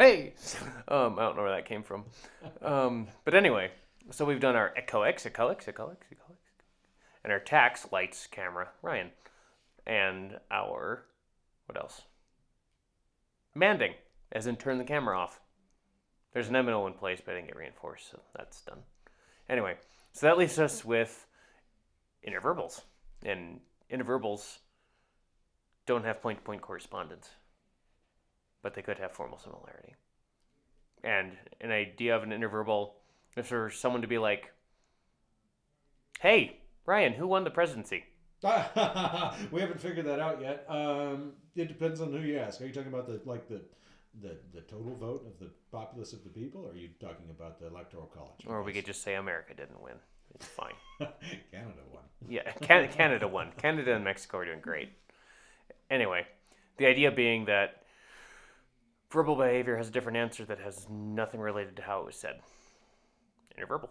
Hey, um, I don't know where that came from. Um, but anyway, so we've done our echoics, echoics, echoics, echoics, and our tacts lights camera, Ryan, and our what else? Manding, as in turn the camera off. There's an MNO in place, but I didn't get reinforced, so that's done. Anyway, so that leaves us with intraverbals, and intraverbals don't have point-to-point correspondence, but they could have formal similarity. And an idea of an intraverbal, if for someone to be like, "Hey, Ryan, who won the presidency?" we haven't figured that out yet. Um, it depends on who you ask. Are you talking about the like the the the total vote of the populace of the people, or are you talking about the electoral college? Or we could just say America didn't win. It's fine. Canada won. Yeah, Can- Canada won. Canada and Mexico are doing great. Anyway, the idea being that verbal behavior has a different answer that has nothing related to how it was said. Intraverbal.